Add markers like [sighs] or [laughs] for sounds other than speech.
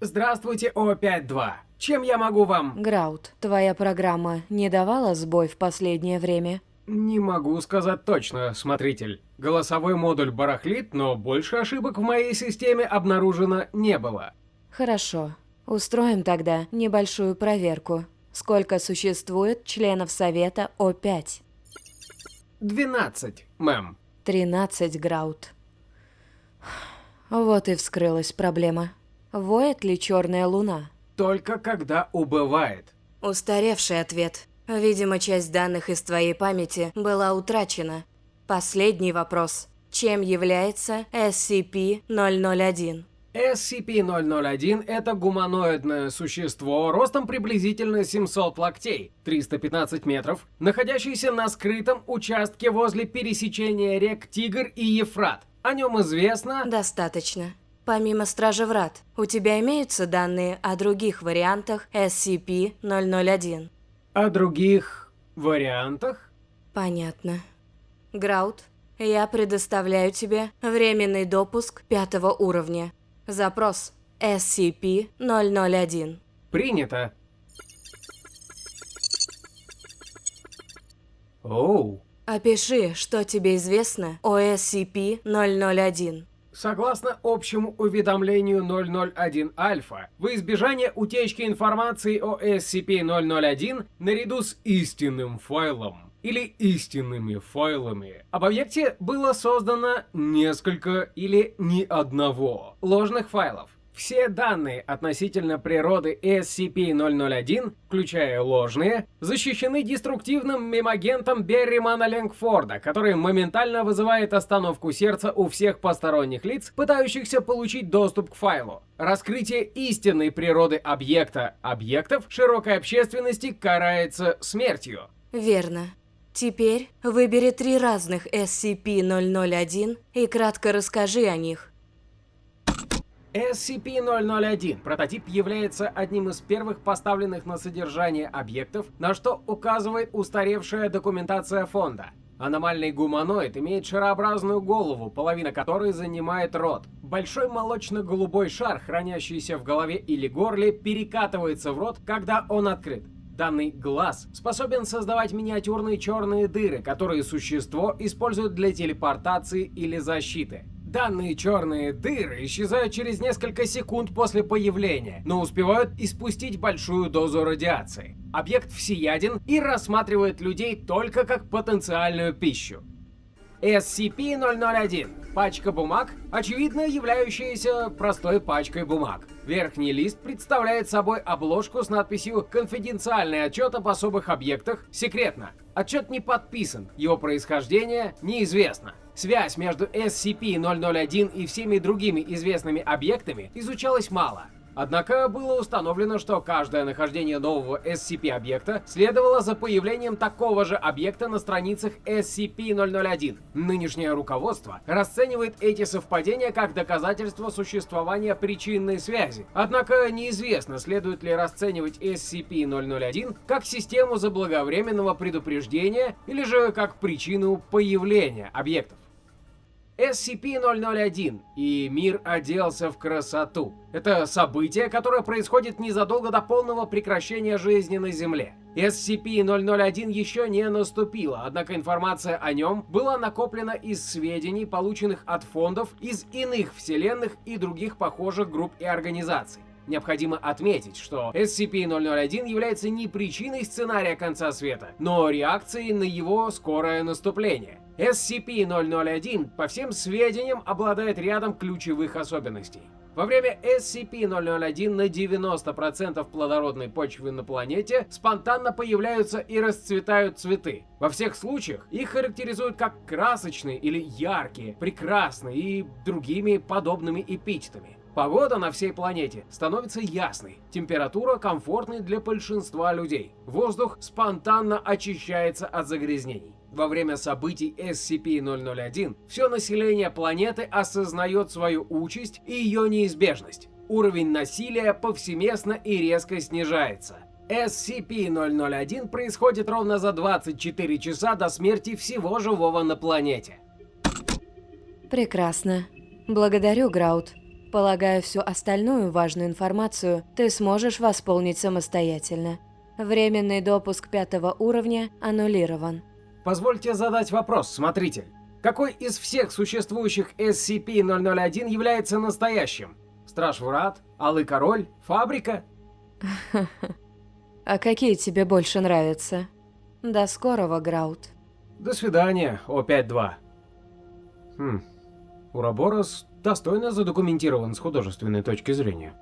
Здравствуйте, О5-2. Чем я могу вам... Граут, твоя программа не давала сбой в последнее время? Не могу сказать точно, смотритель. Голосовой модуль барахлит, но больше ошибок в моей системе обнаружено не было. Хорошо. Устроим тогда небольшую проверку. Сколько существует членов Совета О5? 12, мэм. 13, Граут. [sighs] Вот и вскрылась проблема. Воет ли черная луна? Только когда убывает. Устаревший ответ. Видимо, часть данных из твоей памяти была утрачена. Последний вопрос. Чем является SCP-001? SCP-001 – это гуманоидное существо ростом приблизительно 700 локтей, 315 метров, находящееся на скрытом участке возле пересечения рек Тигр и Ефрат. О нем известно... Достаточно. Помимо Стражи Врат, у тебя имеются данные о других вариантах SCP-001? О других вариантах? Понятно. Граут, я предоставляю тебе временный допуск пятого уровня. Запрос SCP-001. Принято. Оу. Опиши, что тебе известно о SCP-001. Согласно общему уведомлению 001 Альфа, в избежание утечки информации о SCP-001 наряду с истинным файлом или истинными файлами об объекте было создано несколько или ни одного ложных файлов. Все данные относительно природы SCP-001, включая ложные, защищены деструктивным мемагентом Берримана Ленгфорда, который моментально вызывает остановку сердца у всех посторонних лиц, пытающихся получить доступ к файлу. Раскрытие истинной природы объекта объектов широкой общественности карается смертью. Верно. Теперь выбери три разных SCP-001 и кратко расскажи о них. SCP-001 прототип является одним из первых поставленных на содержание объектов, на что указывает устаревшая документация фонда. Аномальный гуманоид имеет шарообразную голову, половина которой занимает рот. Большой молочно-голубой шар, хранящийся в голове или горле, перекатывается в рот, когда он открыт. Данный глаз способен создавать миниатюрные черные дыры, которые существо использует для телепортации или защиты. Данные черные дыры исчезают через несколько секунд после появления, но успевают испустить большую дозу радиации. Объект всеяден и рассматривает людей только как потенциальную пищу. SCP-001. Пачка бумаг, очевидно являющаяся простой пачкой бумаг. Верхний лист представляет собой обложку с надписью «Конфиденциальный отчет об особых объектах. Секретно». Отчет не подписан, его происхождение неизвестно. Связь между SCP-001 и всеми другими известными объектами изучалась мало. Однако было установлено, что каждое нахождение нового SCP-объекта следовало за появлением такого же объекта на страницах SCP-001. Нынешнее руководство расценивает эти совпадения как доказательство существования причинной связи. Однако неизвестно, следует ли расценивать SCP-001 как систему заблаговременного предупреждения или же как причину появления объектов. SCP-001 и мир оделся в красоту. Это событие, которое происходит незадолго до полного прекращения жизни на Земле. SCP-001 еще не наступило, однако информация о нем была накоплена из сведений, полученных от фондов из иных вселенных и других похожих групп и организаций. Необходимо отметить, что SCP-001 является не причиной сценария конца света, но реакцией на его скорое наступление. SCP-001, по всем сведениям, обладает рядом ключевых особенностей. Во время SCP-001 на 90% плодородной почвы на планете спонтанно появляются и расцветают цветы. Во всех случаях их характеризуют как красочные или яркие, прекрасные и другими подобными эпитетами. Погода на всей планете становится ясной, температура комфортной для большинства людей, воздух спонтанно очищается от загрязнений. Во время событий SCP-001 все население планеты осознает свою участь и ее неизбежность. Уровень насилия повсеместно и резко снижается. SCP-001 происходит ровно за 24 часа до смерти всего живого на планете. Прекрасно. Благодарю, Граут. Полагаю, всю остальную важную информацию ты сможешь восполнить самостоятельно. Временный допуск пятого уровня аннулирован. Позвольте задать вопрос, смотритель. Какой из всех существующих SCP-001 является настоящим? Страж Врат? Алый Король? Фабрика? [laughs] А какие тебе больше нравятся? До скорого, Граут. До свидания, О-5-2. Хм, Ураборос достойно задокументирован с художественной точки зрения.